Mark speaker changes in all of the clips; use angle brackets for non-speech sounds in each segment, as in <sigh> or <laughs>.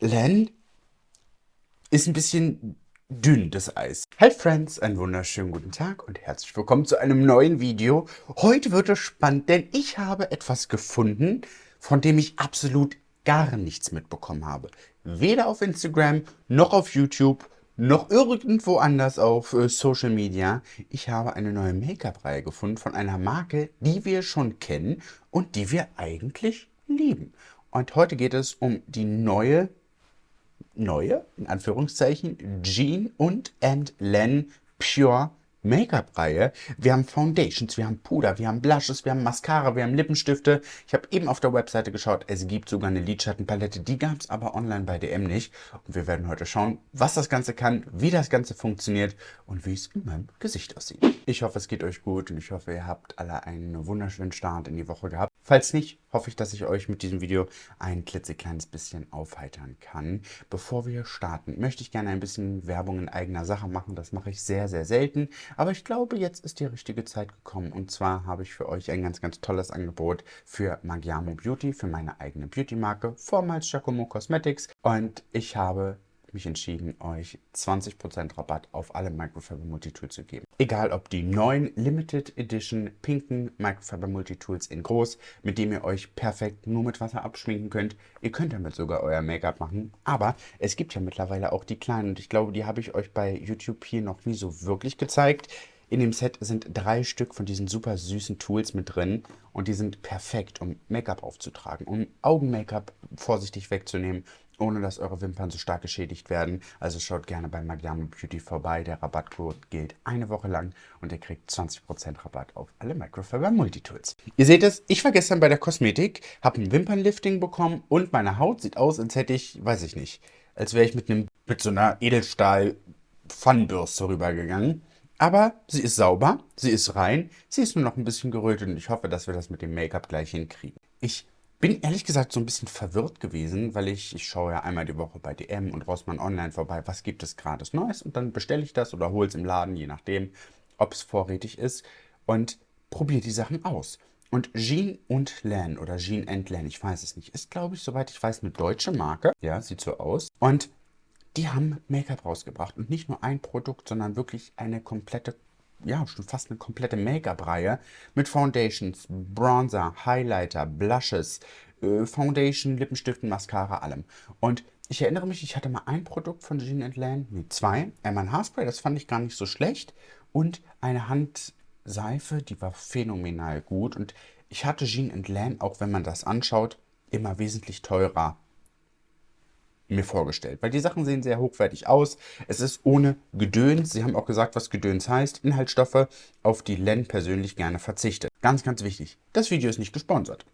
Speaker 1: Len ist ein bisschen dünn, das Eis. Hi Friends, einen wunderschönen guten Tag und herzlich willkommen zu einem neuen Video. Heute wird es spannend, denn ich habe etwas gefunden, von dem ich absolut gar nichts mitbekommen habe. Weder auf Instagram, noch auf YouTube, noch irgendwo anders auf äh, Social Media. Ich habe eine neue Make-up-Reihe gefunden von einer Marke, die wir schon kennen und die wir eigentlich lieben. Und heute geht es um die neue, neue, in Anführungszeichen, Jean und Len Pure Make-up-Reihe. Wir haben Foundations, wir haben Puder, wir haben Blushes, wir haben Mascara, wir haben Lippenstifte. Ich habe eben auf der Webseite geschaut, es gibt sogar eine Lidschattenpalette. Die gab es aber online bei DM nicht. Und wir werden heute schauen, was das Ganze kann, wie das Ganze funktioniert und wie es in meinem Gesicht aussieht. Ich hoffe, es geht euch gut und ich hoffe, ihr habt alle einen wunderschönen Start in die Woche gehabt. Falls nicht, hoffe ich, dass ich euch mit diesem Video ein klitzekleines bisschen aufheitern kann. Bevor wir starten, möchte ich gerne ein bisschen Werbung in eigener Sache machen. Das mache ich sehr, sehr selten. Aber ich glaube, jetzt ist die richtige Zeit gekommen. Und zwar habe ich für euch ein ganz, ganz tolles Angebot für Magiamo Beauty, für meine eigene Beauty-Marke, vormals Giacomo Cosmetics. Und ich habe mich entschieden, euch 20% Rabatt auf alle Microfiber Multitools zu geben. Egal ob die neuen Limited Edition pinken Microfiber Multitools in groß, mit dem ihr euch perfekt nur mit Wasser abschminken könnt. Ihr könnt damit sogar euer Make-up machen, aber es gibt ja mittlerweile auch die kleinen und ich glaube, die habe ich euch bei YouTube hier noch nie so wirklich gezeigt. In dem Set sind drei Stück von diesen super süßen Tools mit drin und die sind perfekt, um Make-up aufzutragen, um Augen-Make-up vorsichtig wegzunehmen ohne dass eure Wimpern so stark geschädigt werden. Also schaut gerne bei Magiamo Beauty vorbei. Der Rabattcode gilt eine Woche lang und ihr kriegt 20% Rabatt auf alle Microfiber Multitools. Ihr seht es, ich war gestern bei der Kosmetik, habe ein Wimpernlifting bekommen und meine Haut sieht aus, als hätte ich, weiß ich nicht, als wäre ich mit, einem, mit so einer Edelstahl-Pfannenbürste rübergegangen. Aber sie ist sauber, sie ist rein, sie ist nur noch ein bisschen gerötet und ich hoffe, dass wir das mit dem Make-up gleich hinkriegen. Ich bin ehrlich gesagt so ein bisschen verwirrt gewesen, weil ich, ich schaue ja einmal die Woche bei DM und Rossmann Online vorbei, was gibt es gerade Neues und dann bestelle ich das oder hole es im Laden, je nachdem, ob es vorrätig ist und probiere die Sachen aus. Und Jean und Lan oder Jean and Lan, ich weiß es nicht, ist glaube ich, soweit ich weiß, eine deutsche Marke. Ja, sieht so aus. Und die haben Make-up rausgebracht und nicht nur ein Produkt, sondern wirklich eine komplette ja, schon fast eine komplette Make-up-Reihe mit Foundations, Bronzer, Highlighter, Blushes, äh, Foundation, Lippenstiften, Mascara, allem. Und ich erinnere mich, ich hatte mal ein Produkt von Jean Lan, nee, zwei. Einmal ein Haarspray, das fand ich gar nicht so schlecht. Und eine Handseife, die war phänomenal gut. Und ich hatte Jean Lan, auch wenn man das anschaut, immer wesentlich teurer mir vorgestellt. Weil die Sachen sehen sehr hochwertig aus. Es ist ohne Gedöns. Sie haben auch gesagt, was Gedöns heißt. Inhaltsstoffe, auf die Len persönlich gerne verzichtet. Ganz, ganz wichtig. Das Video ist nicht gesponsert.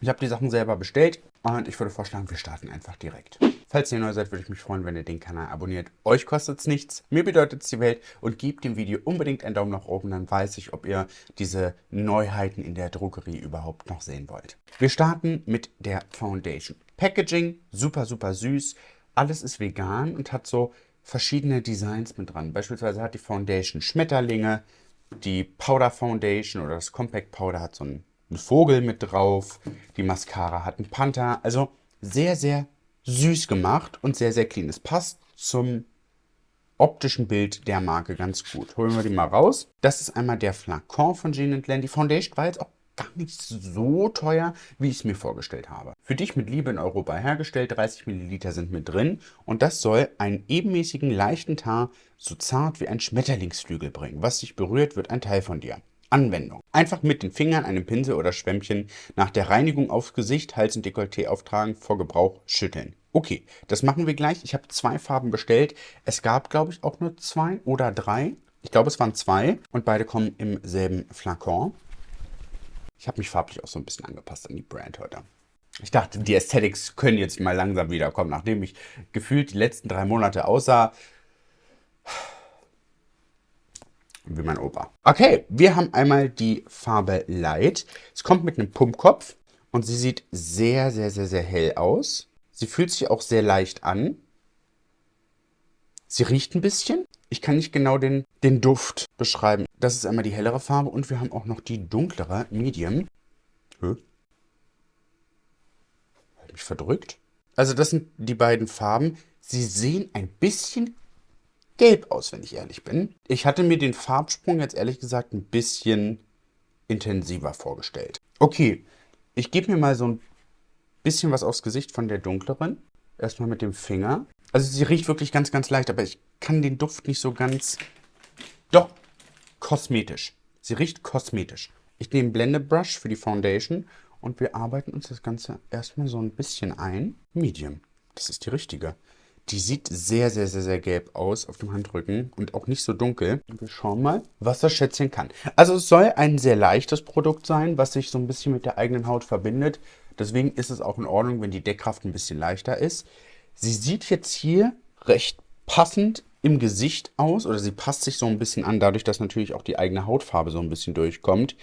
Speaker 1: Ich habe die Sachen selber bestellt und ich würde vorschlagen, wir starten einfach direkt. Falls ihr neu seid, würde ich mich freuen, wenn ihr den Kanal abonniert. Euch kostet es nichts, mir bedeutet es die Welt und gebt dem Video unbedingt einen Daumen nach oben, dann weiß ich, ob ihr diese Neuheiten in der Drogerie überhaupt noch sehen wollt. Wir starten mit der Foundation. Packaging, super, super süß. Alles ist vegan und hat so verschiedene Designs mit dran. Beispielsweise hat die Foundation Schmetterlinge, die Powder Foundation oder das Compact Powder hat so einen, einen Vogel mit drauf, die Mascara hat einen Panther. Also sehr, sehr süß gemacht und sehr, sehr clean. Es passt zum optischen Bild der Marke ganz gut. Holen wir die mal raus. Das ist einmal der Flakon von Jean Land. Die Foundation war jetzt auch gar nicht so teuer, wie ich es mir vorgestellt habe. Für dich mit Liebe in Europa hergestellt, 30 Milliliter sind mit drin und das soll einen ebenmäßigen, leichten Tar so zart wie ein Schmetterlingsflügel bringen. Was dich berührt, wird ein Teil von dir. Anwendung. Einfach mit den Fingern, einem Pinsel oder Schwämmchen nach der Reinigung aufs Gesicht, Hals und Dekolleté auftragen, vor Gebrauch schütteln. Okay, das machen wir gleich. Ich habe zwei Farben bestellt. Es gab, glaube ich, auch nur zwei oder drei. Ich glaube, es waren zwei und beide kommen im selben Flakon. Ich habe mich farblich auch so ein bisschen angepasst an die Brand heute. Ich dachte, die Aesthetics können jetzt mal langsam wiederkommen, nachdem ich gefühlt die letzten drei Monate aussah wie mein Opa. Okay, wir haben einmal die Farbe Light. Es kommt mit einem Pumpkopf und sie sieht sehr, sehr, sehr, sehr hell aus. Sie fühlt sich auch sehr leicht an. Sie riecht ein bisschen. Ich kann nicht genau den, den Duft beschreiben. Das ist einmal die hellere Farbe und wir haben auch noch die dunklere, Medium. Hä? Hat mich verdrückt? Also das sind die beiden Farben. Sie sehen ein bisschen gelb aus, wenn ich ehrlich bin. Ich hatte mir den Farbsprung jetzt ehrlich gesagt ein bisschen intensiver vorgestellt. Okay, ich gebe mir mal so ein bisschen was aufs Gesicht von der dunkleren. Erstmal mit dem Finger. Also sie riecht wirklich ganz, ganz leicht, aber ich kann den Duft nicht so ganz... Doch, kosmetisch. Sie riecht kosmetisch. Ich nehme Blendebrush für die Foundation und wir arbeiten uns das Ganze erstmal so ein bisschen ein. Medium. Das ist die richtige. Die sieht sehr, sehr, sehr, sehr gelb aus auf dem Handrücken und auch nicht so dunkel. Wir schauen mal, was das Schätzchen kann. Also es soll ein sehr leichtes Produkt sein, was sich so ein bisschen mit der eigenen Haut verbindet. Deswegen ist es auch in Ordnung, wenn die Deckkraft ein bisschen leichter ist. Sie sieht jetzt hier recht passend im Gesicht aus oder sie passt sich so ein bisschen an, dadurch, dass natürlich auch die eigene Hautfarbe so ein bisschen durchkommt.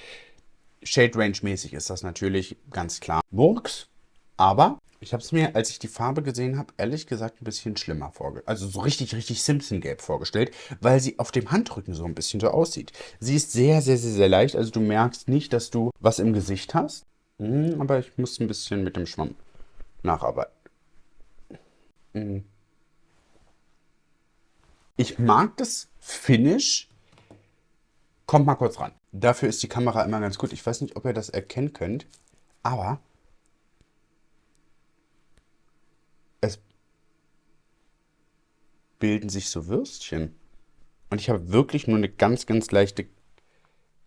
Speaker 1: Shade Range mäßig ist das natürlich ganz klar. Works, aber ich habe es mir, als ich die Farbe gesehen habe, ehrlich gesagt ein bisschen schlimmer vorgestellt. Also so richtig, richtig Simpson-Gelb vorgestellt, weil sie auf dem Handrücken so ein bisschen so aussieht. Sie ist sehr, sehr, sehr, sehr leicht. Also du merkst nicht, dass du was im Gesicht hast. Hm, aber ich muss ein bisschen mit dem Schwamm nacharbeiten. Hm. Ich mag das Finish. Kommt mal kurz ran. Dafür ist die Kamera immer ganz gut. Ich weiß nicht, ob ihr das erkennen könnt, aber es bilden sich so Würstchen. Und ich habe wirklich nur eine ganz, ganz leichte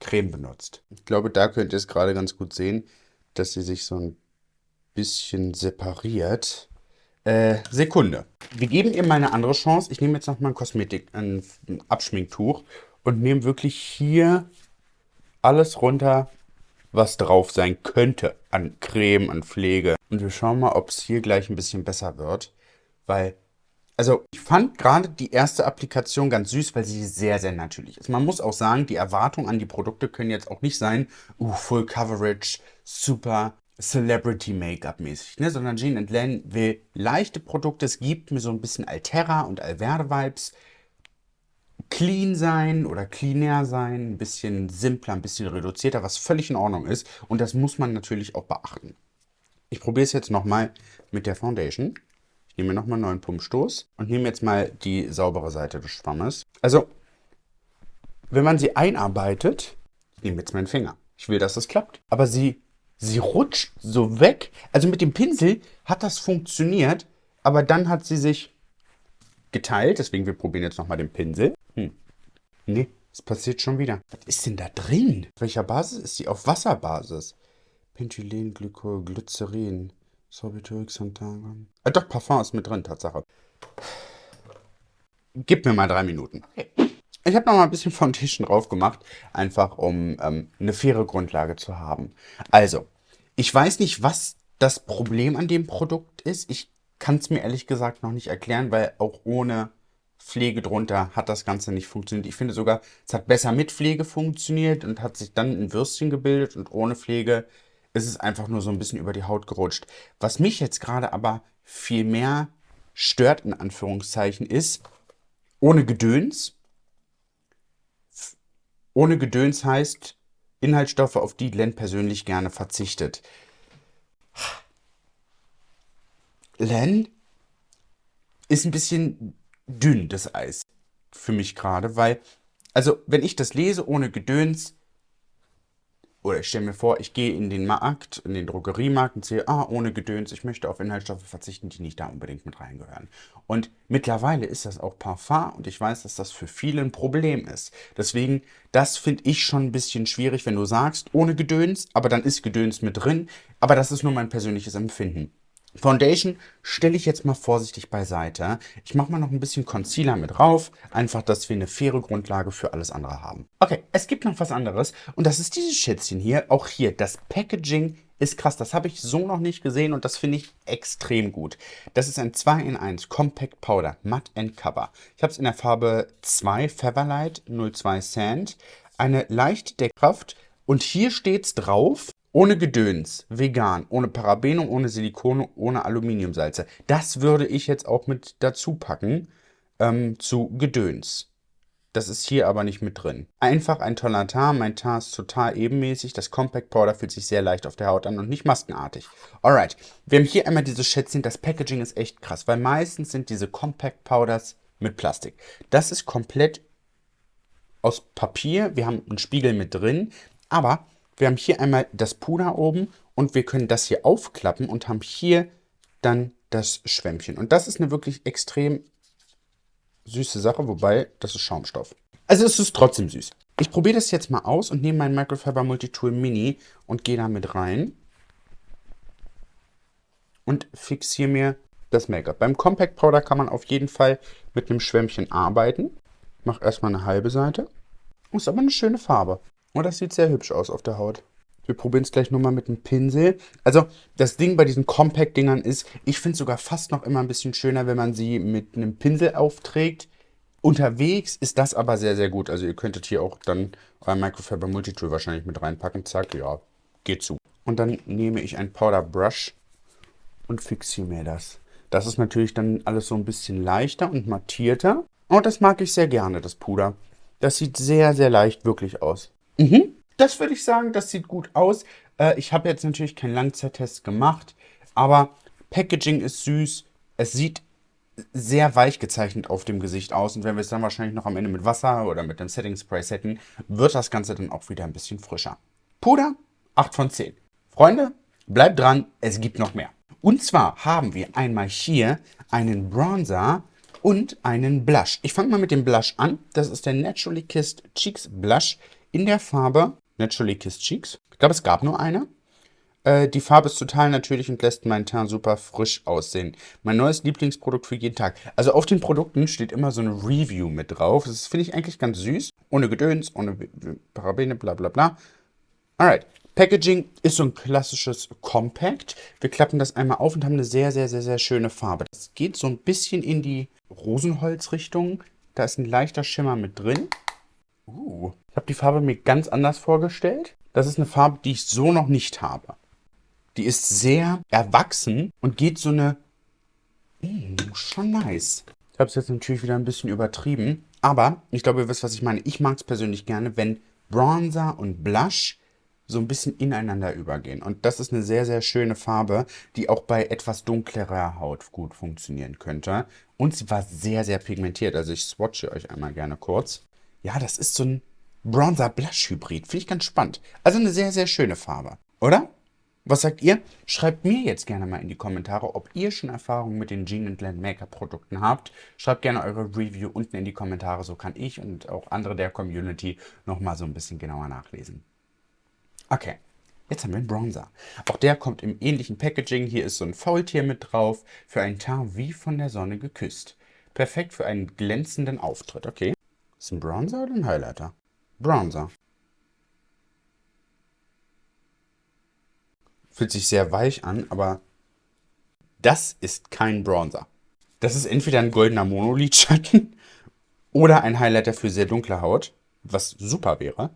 Speaker 1: Creme benutzt. Ich glaube, da könnt ihr es gerade ganz gut sehen, dass sie sich so ein bisschen separiert. Äh, Sekunde. Wir geben ihr mal eine andere Chance. Ich nehme jetzt noch mal ein Kosmetik, ein Abschminktuch und nehme wirklich hier alles runter, was drauf sein könnte an Creme, an Pflege. Und wir schauen mal, ob es hier gleich ein bisschen besser wird. Weil, also ich fand gerade die erste Applikation ganz süß, weil sie sehr, sehr natürlich ist. Man muss auch sagen, die Erwartungen an die Produkte können jetzt auch nicht sein, uh, Full Coverage, super Celebrity-Make-up mäßig, ne? sondern Jean Len will leichte Produkte. Es gibt mir so ein bisschen Altera und Alverde-Vibes. Clean sein oder cleaner sein, ein bisschen simpler, ein bisschen reduzierter, was völlig in Ordnung ist. Und das muss man natürlich auch beachten. Ich probiere es jetzt nochmal mit der Foundation. Ich nehme nochmal einen neuen Pumpstoß und nehme jetzt mal die saubere Seite des Schwammes. Also, wenn man sie einarbeitet, ich nehme jetzt meinen Finger. Ich will, dass das klappt. Aber sie Sie rutscht so weg. Also mit dem Pinsel hat das funktioniert, aber dann hat sie sich geteilt. Deswegen, wir probieren jetzt nochmal den Pinsel. Hm. Nee, es passiert schon wieder. Was ist denn da drin? Auf welcher Basis ist die? Auf Wasserbasis. Pentylen, Glykol, Glycerin, Sorbitol, Xanthan. Ah, doch, Parfum ist mit drin, Tatsache. Gib mir mal drei Minuten. Okay. Ich habe noch mal ein bisschen Foundation drauf gemacht, einfach um ähm, eine faire Grundlage zu haben. Also, ich weiß nicht, was das Problem an dem Produkt ist. Ich kann es mir ehrlich gesagt noch nicht erklären, weil auch ohne Pflege drunter hat das Ganze nicht funktioniert. Ich finde sogar, es hat besser mit Pflege funktioniert und hat sich dann ein Würstchen gebildet und ohne Pflege ist es einfach nur so ein bisschen über die Haut gerutscht. Was mich jetzt gerade aber viel mehr stört, in Anführungszeichen, ist, ohne Gedöns, ohne Gedöns heißt Inhaltsstoffe, auf die Len persönlich gerne verzichtet. Len ist ein bisschen dünn, das Eis. Für mich gerade, weil, also, wenn ich das lese ohne Gedöns, oder ich stelle mir vor, ich gehe in den Markt, in den Drogeriemarkt und sehe, ah, ohne Gedöns, ich möchte auf Inhaltsstoffe verzichten, die nicht da unbedingt mit reingehören. Und mittlerweile ist das auch Parfum und ich weiß, dass das für viele ein Problem ist. Deswegen, das finde ich schon ein bisschen schwierig, wenn du sagst, ohne Gedöns, aber dann ist Gedöns mit drin. Aber das ist nur mein persönliches Empfinden. Foundation stelle ich jetzt mal vorsichtig beiseite. Ich mache mal noch ein bisschen Concealer mit drauf, einfach, dass wir eine faire Grundlage für alles andere haben. Okay, es gibt noch was anderes und das ist dieses Schätzchen hier. Auch hier, das Packaging ist krass. Das habe ich so noch nicht gesehen und das finde ich extrem gut. Das ist ein 2 in 1 Compact Powder Matte and Cover. Ich habe es in der Farbe 2 Featherlight 02 Sand. Eine leichte Deckkraft und hier steht es drauf, ohne Gedöns, vegan, ohne Parabene, ohne Silikone, ohne Aluminiumsalze. Das würde ich jetzt auch mit dazu packen ähm, zu Gedöns. Das ist hier aber nicht mit drin. Einfach ein toller Tar. Mein Tar ist total ebenmäßig. Das Compact Powder fühlt sich sehr leicht auf der Haut an und nicht maskenartig. Alright, wir haben hier einmal dieses Schätzchen. Das Packaging ist echt krass, weil meistens sind diese Compact Powders mit Plastik. Das ist komplett aus Papier. Wir haben einen Spiegel mit drin, aber wir haben hier einmal das Puder oben und wir können das hier aufklappen und haben hier dann das Schwämmchen. Und das ist eine wirklich extrem süße Sache, wobei das ist Schaumstoff. Also es ist trotzdem süß. Ich probiere das jetzt mal aus und nehme mein Microfiber Multitool Mini und gehe damit rein und fixiere mir das Make-up. Beim Compact Powder kann man auf jeden Fall mit einem Schwämmchen arbeiten. Ich mache erstmal eine halbe Seite. Ist aber eine schöne Farbe. Und das sieht sehr hübsch aus auf der Haut. Wir probieren es gleich nochmal mit dem Pinsel. Also das Ding bei diesen Compact-Dingern ist, ich finde es sogar fast noch immer ein bisschen schöner, wenn man sie mit einem Pinsel aufträgt. Unterwegs ist das aber sehr, sehr gut. Also ihr könntet hier auch dann euer Microfiber Multitool wahrscheinlich mit reinpacken. Zack, ja, geht zu. Und dann nehme ich ein Powder Brush und fixiere mir das. Das ist natürlich dann alles so ein bisschen leichter und mattierter. Und das mag ich sehr gerne, das Puder. Das sieht sehr, sehr leicht wirklich aus. Mhm. Das würde ich sagen, das sieht gut aus. Äh, ich habe jetzt natürlich keinen Langzeittest gemacht, aber Packaging ist süß. Es sieht sehr weich gezeichnet auf dem Gesicht aus. Und wenn wir es dann wahrscheinlich noch am Ende mit Wasser oder mit dem Setting Spray setten, wird das Ganze dann auch wieder ein bisschen frischer. Puder, 8 von 10. Freunde, bleibt dran, es gibt noch mehr. Und zwar haben wir einmal hier einen Bronzer und einen Blush. Ich fange mal mit dem Blush an. Das ist der Naturally Kissed Cheeks Blush in der Farbe Naturally Kissed Cheeks. Ich glaube, es gab nur eine. Äh, die Farbe ist total natürlich und lässt meinen Teint super frisch aussehen. Mein neues Lieblingsprodukt für jeden Tag. Also auf den Produkten steht immer so eine Review mit drauf. Das finde ich eigentlich ganz süß. Ohne Gedöns, ohne Parabene, bla bla bla. Alright. Packaging ist so ein klassisches Compact. Wir klappen das einmal auf und haben eine sehr, sehr, sehr, sehr schöne Farbe. Das geht so ein bisschen in die Rosenholz-Richtung. Da ist ein leichter Schimmer mit drin. Uh, ich habe die Farbe mir ganz anders vorgestellt. Das ist eine Farbe, die ich so noch nicht habe. Die ist sehr erwachsen und geht so eine... Mm, schon nice. Ich habe es jetzt natürlich wieder ein bisschen übertrieben. Aber ich glaube, ihr wisst, was ich meine. Ich mag es persönlich gerne, wenn Bronzer und Blush so ein bisschen ineinander übergehen. Und das ist eine sehr, sehr schöne Farbe, die auch bei etwas dunklerer Haut gut funktionieren könnte. Und sie war sehr, sehr pigmentiert. Also ich swatche euch einmal gerne kurz. Ja, das ist so ein Bronzer-Blush-Hybrid. Finde ich ganz spannend. Also eine sehr, sehr schöne Farbe. Oder? Was sagt ihr? Schreibt mir jetzt gerne mal in die Kommentare, ob ihr schon Erfahrungen mit den Jean Blend Make-up Produkten habt. Schreibt gerne eure Review unten in die Kommentare, so kann ich und auch andere der Community nochmal so ein bisschen genauer nachlesen. Okay, jetzt haben wir einen Bronzer. Auch der kommt im ähnlichen Packaging. Hier ist so ein Faultier mit drauf, für einen Teint wie von der Sonne geküsst. Perfekt für einen glänzenden Auftritt. Okay, ist ein Bronzer oder ein Highlighter? Bronzer. Fühlt sich sehr weich an, aber das ist kein Bronzer. Das ist entweder ein goldener Monolidschatten <laughs> oder ein Highlighter für sehr dunkle Haut, was super wäre.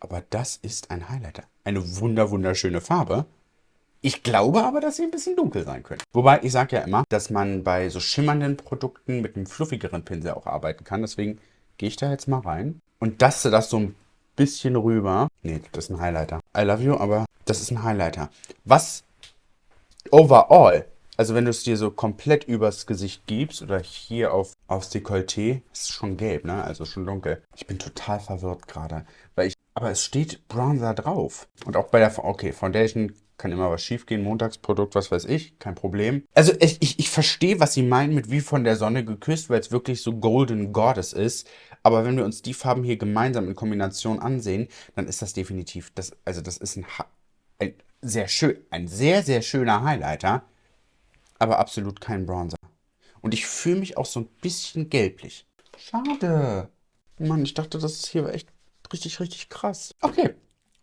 Speaker 1: Aber das ist ein Highlighter. Eine wunder wunderschöne Farbe. Ich glaube aber, dass sie ein bisschen dunkel sein können. Wobei, ich sage ja immer, dass man bei so schimmernden Produkten mit einem fluffigeren Pinsel auch arbeiten kann. Deswegen gehe ich da jetzt mal rein und daste das so ein bisschen rüber. Nee, das ist ein Highlighter. I love you, aber das ist ein Highlighter. Was overall, also wenn du es dir so komplett übers Gesicht gibst oder hier auf, aufs Dekolleté, ist schon gelb, ne? Also schon dunkel. Ich bin total verwirrt gerade, weil ich aber es steht Bronzer drauf. Und auch bei der, okay, Foundation kann immer was schiefgehen, Montagsprodukt, was weiß ich, kein Problem. Also ich, ich, ich verstehe, was sie meinen mit wie von der Sonne geküsst, weil es wirklich so Golden Goddess ist. Aber wenn wir uns die Farben hier gemeinsam in Kombination ansehen, dann ist das definitiv, das, also das ist ein, ein sehr schön, ein sehr, sehr schöner Highlighter, aber absolut kein Bronzer. Und ich fühle mich auch so ein bisschen gelblich. Schade. Mann, ich dachte, das ist hier echt richtig, richtig krass. Okay,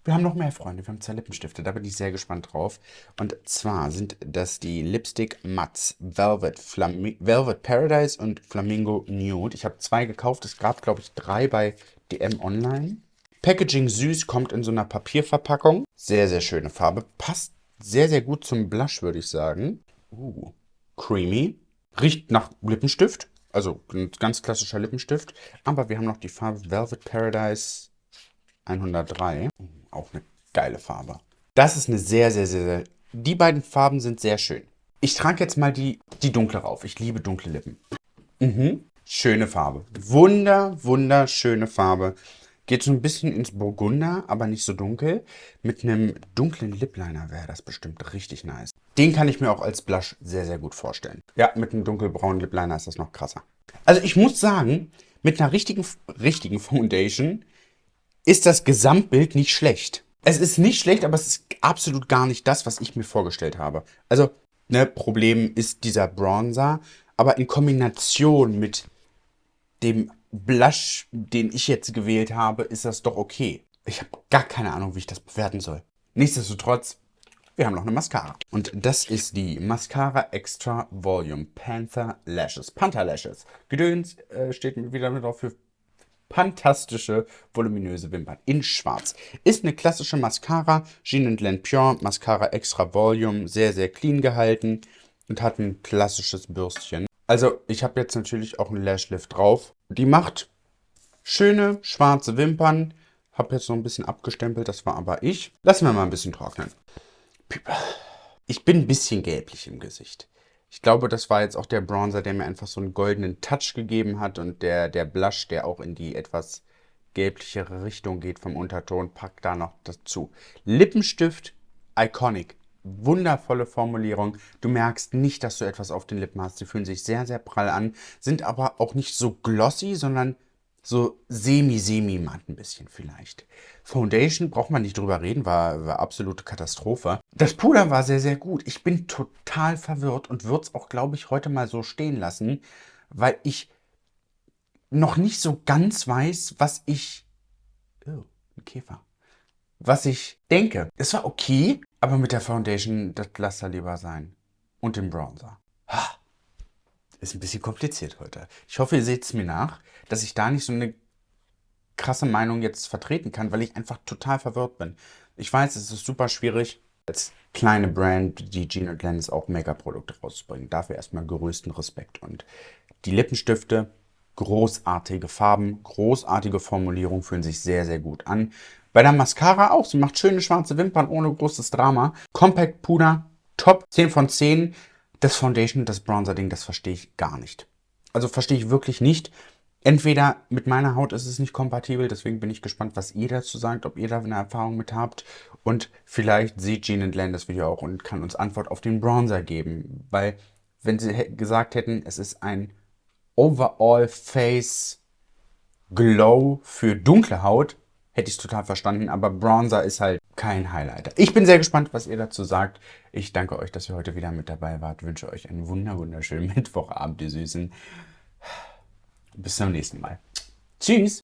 Speaker 1: wir haben noch mehr Freunde. Wir haben zwei Lippenstifte. Da bin ich sehr gespannt drauf. Und zwar sind das die Lipstick Mats Velvet, Velvet Paradise und Flamingo Nude. Ich habe zwei gekauft. Es gab, glaube ich, drei bei DM Online. Packaging süß, kommt in so einer Papierverpackung. Sehr, sehr schöne Farbe. Passt sehr, sehr gut zum Blush, würde ich sagen. Uh, creamy. Riecht nach Lippenstift. Also ein ganz klassischer Lippenstift. Aber wir haben noch die Farbe Velvet Paradise 103. Auch eine geile Farbe. Das ist eine sehr, sehr, sehr, sehr... Die beiden Farben sind sehr schön. Ich trage jetzt mal die, die dunkle rauf. Ich liebe dunkle Lippen. Mhm. Schöne Farbe. Wunder, wunderschöne Farbe. Geht so ein bisschen ins Burgunder, aber nicht so dunkel. Mit einem dunklen Lip Liner wäre das bestimmt richtig nice. Den kann ich mir auch als Blush sehr, sehr gut vorstellen. Ja, mit einem dunkelbraunen Lip Liner ist das noch krasser. Also ich muss sagen, mit einer richtigen, richtigen Foundation ist das Gesamtbild nicht schlecht. Es ist nicht schlecht, aber es ist absolut gar nicht das, was ich mir vorgestellt habe. Also, ne, Problem ist dieser Bronzer, aber in Kombination mit dem Blush, den ich jetzt gewählt habe, ist das doch okay. Ich habe gar keine Ahnung, wie ich das bewerten soll. Nichtsdestotrotz, wir haben noch eine Mascara. Und das ist die Mascara Extra Volume Panther Lashes. Panther Lashes. Gedöns äh, steht wieder mit drauf für fantastische, voluminöse Wimpern in schwarz. Ist eine klassische Mascara, Jean Len Pure Mascara Extra Volume, sehr, sehr clean gehalten und hat ein klassisches Bürstchen. Also ich habe jetzt natürlich auch einen Lashlift drauf. Die macht schöne schwarze Wimpern. Habe jetzt noch ein bisschen abgestempelt, das war aber ich. Lassen wir mal ein bisschen trocknen. Ich bin ein bisschen gelblich im Gesicht. Ich glaube, das war jetzt auch der Bronzer, der mir einfach so einen goldenen Touch gegeben hat und der, der Blush, der auch in die etwas gelblichere Richtung geht vom Unterton, packt da noch dazu. Lippenstift, iconic wundervolle Formulierung. Du merkst nicht, dass du etwas auf den Lippen hast. Sie fühlen sich sehr, sehr prall an, sind aber auch nicht so glossy, sondern so semi-semi-matt ein bisschen vielleicht. Foundation, braucht man nicht drüber reden, war, war absolute Katastrophe. Das Puder war sehr, sehr gut. Ich bin total verwirrt und würde es auch, glaube ich, heute mal so stehen lassen, weil ich noch nicht so ganz weiß, was ich... Oh, ein Käfer was ich denke. Es war okay, aber mit der Foundation, das lasst er lieber sein. Und dem Bronzer. Ist ein bisschen kompliziert heute. Ich hoffe, ihr seht es mir nach, dass ich da nicht so eine krasse Meinung jetzt vertreten kann, weil ich einfach total verwirrt bin. Ich weiß, es ist super schwierig, als kleine Brand, die Gene Glennis auch Mega-Produkte rauszubringen. Dafür erstmal größten Respekt. Und die Lippenstifte, großartige Farben, großartige Formulierung, fühlen sich sehr, sehr gut an. Bei der Mascara auch. Sie macht schöne schwarze Wimpern ohne großes Drama. Compact Puder, top. 10 von 10. Das Foundation, das Bronzer-Ding, das verstehe ich gar nicht. Also verstehe ich wirklich nicht. Entweder mit meiner Haut ist es nicht kompatibel, deswegen bin ich gespannt, was ihr dazu sagt, ob ihr da eine Erfahrung mit habt. Und vielleicht sieht Jean and Len das Video auch und kann uns Antwort auf den Bronzer geben. Weil, wenn sie gesagt hätten, es ist ein Overall Face Glow für dunkle Haut, hätte ich es total verstanden, aber Bronzer ist halt kein Highlighter. Ich bin sehr gespannt, was ihr dazu sagt. Ich danke euch, dass ihr heute wieder mit dabei wart. Wünsche euch einen wunder wunderschönen <laughs> Mittwochabend, ihr Süßen. Bis zum nächsten Mal. Tschüss!